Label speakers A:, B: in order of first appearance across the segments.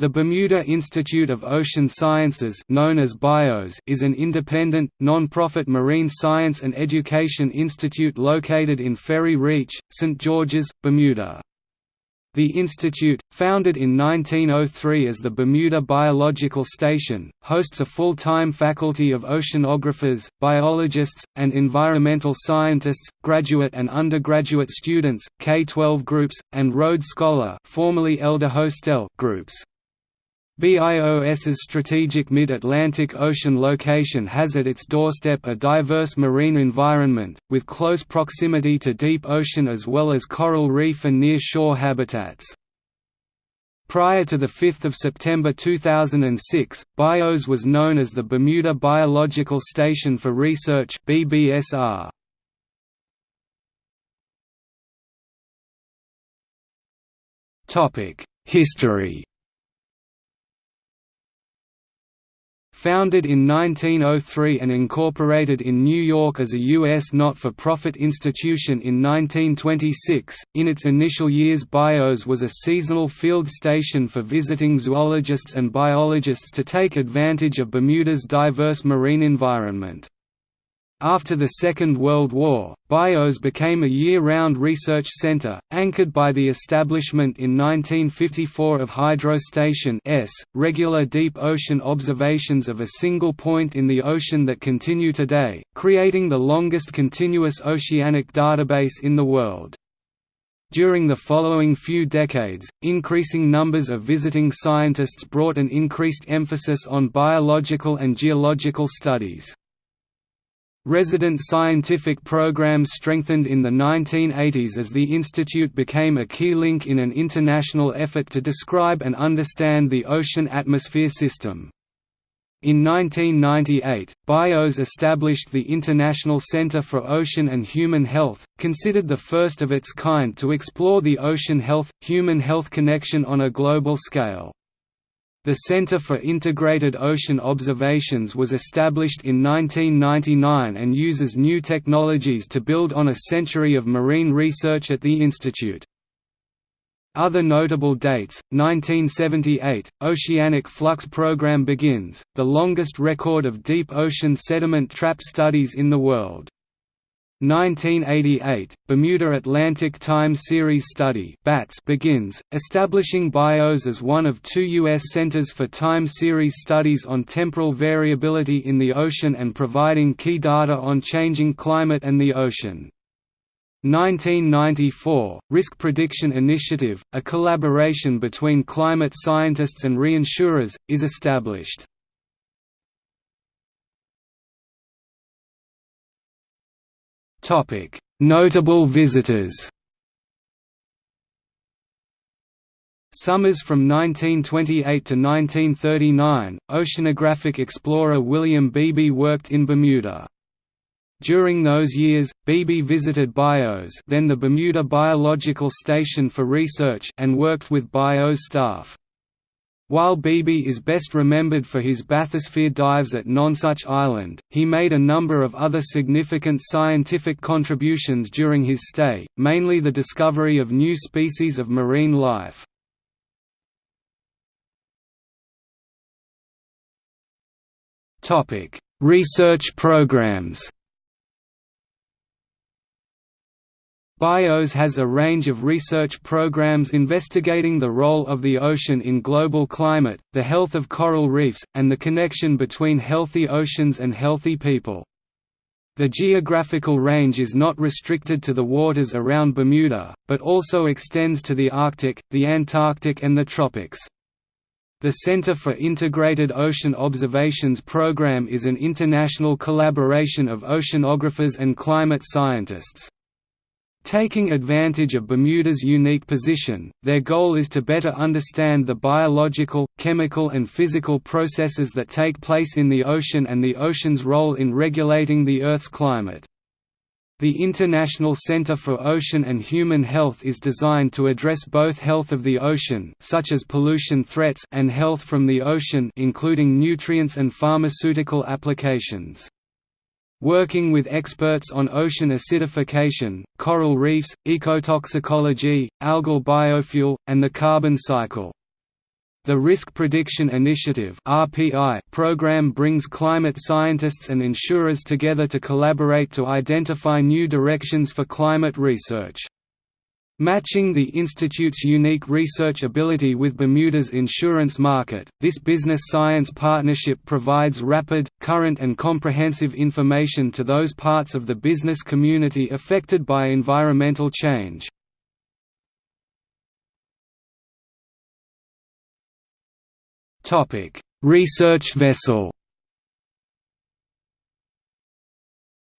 A: The Bermuda Institute of Ocean Sciences known as BIOS is an independent, non-profit marine science and education institute located in Ferry Reach, St. George's, Bermuda. The institute, founded in 1903 as the Bermuda Biological Station, hosts a full-time faculty of oceanographers, biologists, and environmental scientists, graduate and undergraduate students, K-12 groups, and Road Scholar formerly Elder Hostel groups. BIOS's strategic mid-Atlantic Ocean location has at its doorstep a diverse marine environment, with close proximity to deep ocean as well as coral reef and near-shore habitats. Prior to 5 September 2006, BIOS was known as the Bermuda Biological Station for Research BBSR. History Founded in 1903 and incorporated in New York as a U.S. not-for-profit institution in 1926, in its initial years BIOS was a seasonal field station for visiting zoologists and biologists to take advantage of Bermuda's diverse marine environment. After the Second World War, BIOS became a year-round research center, anchored by the establishment in 1954 of Hydrostation S, regular deep ocean observations of a single point in the ocean that continue today, creating the longest continuous oceanic database in the world. During the following few decades, increasing numbers of visiting scientists brought an increased emphasis on biological and geological studies. Resident scientific programs strengthened in the 1980s as the institute became a key link in an international effort to describe and understand the ocean atmosphere system. In 1998, BIOS established the International Center for Ocean and Human Health, considered the first of its kind to explore the ocean health-human health connection on a global scale. The Center for Integrated Ocean Observations was established in 1999 and uses new technologies to build on a century of marine research at the institute. Other notable dates, 1978, Oceanic Flux Program begins, the longest record of deep ocean sediment trap studies in the world. 1988, Bermuda Atlantic Time Series Study begins, establishing BIOS as one of two U.S. centers for time series studies on temporal variability in the ocean and providing key data on changing climate and the ocean. 1994, Risk Prediction Initiative, a collaboration between climate scientists and reinsurers, is established. Notable visitors. Summers from 1928 to 1939, oceanographic explorer William Beebe worked in Bermuda. During those years, Beebe visited BIOS then the Bermuda Biological Station for research and worked with BIOS staff. While Beebe is best remembered for his bathysphere dives at Nonsuch Island, he made a number of other significant scientific contributions during his stay, mainly the discovery of new species of marine life. Research programs BIOS has a range of research programs investigating the role of the ocean in global climate, the health of coral reefs, and the connection between healthy oceans and healthy people. The geographical range is not restricted to the waters around Bermuda, but also extends to the Arctic, the Antarctic and the tropics. The Center for Integrated Ocean Observations program is an international collaboration of oceanographers and climate scientists. Taking advantage of Bermuda's unique position, their goal is to better understand the biological, chemical and physical processes that take place in the ocean and the ocean's role in regulating the Earth's climate. The International Center for Ocean and Human Health is designed to address both health of the ocean such as pollution threats and health from the ocean including nutrients and pharmaceutical applications. Working with experts on ocean acidification, coral reefs, ecotoxicology, algal biofuel, and the carbon cycle. The Risk Prediction Initiative program brings climate scientists and insurers together to collaborate to identify new directions for climate research. Matching the Institute's unique research ability with Bermuda's insurance market, this business science partnership provides rapid, current and comprehensive information to those parts of the business community affected by environmental change. Research vessel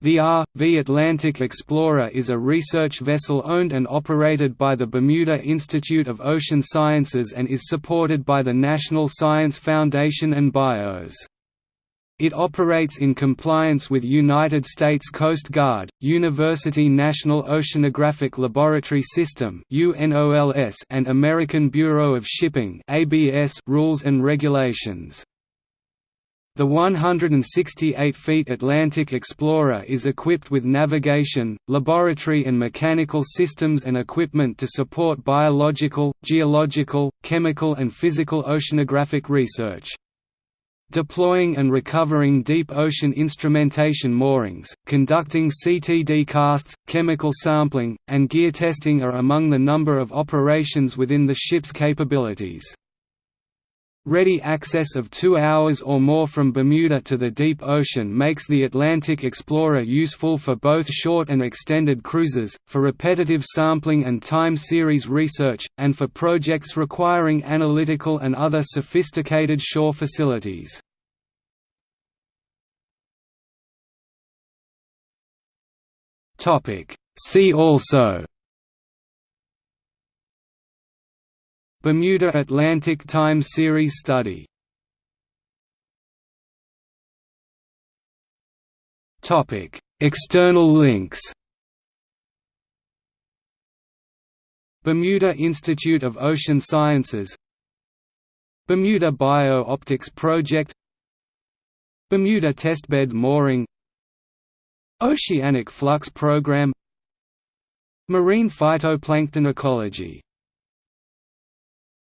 A: The R.V. Atlantic Explorer is a research vessel owned and operated by the Bermuda Institute of Ocean Sciences and is supported by the National Science Foundation and BIOS. It operates in compliance with United States Coast Guard, University National Oceanographic Laboratory System and American Bureau of Shipping rules and regulations. The 168 feet Atlantic Explorer is equipped with navigation, laboratory and mechanical systems and equipment to support biological, geological, chemical and physical oceanographic research. Deploying and recovering deep ocean instrumentation moorings, conducting CTD casts, chemical sampling, and gear testing are among the number of operations within the ship's capabilities. Ready access of two hours or more from Bermuda to the deep ocean makes the Atlantic Explorer useful for both short and extended cruises, for repetitive sampling and time series research, and for projects requiring analytical and other sophisticated shore facilities. See also Bermuda Atlantic Time Series study. External links. Bermuda Institute of Ocean Sciences. Bermuda Bio-Optics Project. Bermuda Testbed Mooring. Oceanic Flux Program. Marine phytoplankton ecology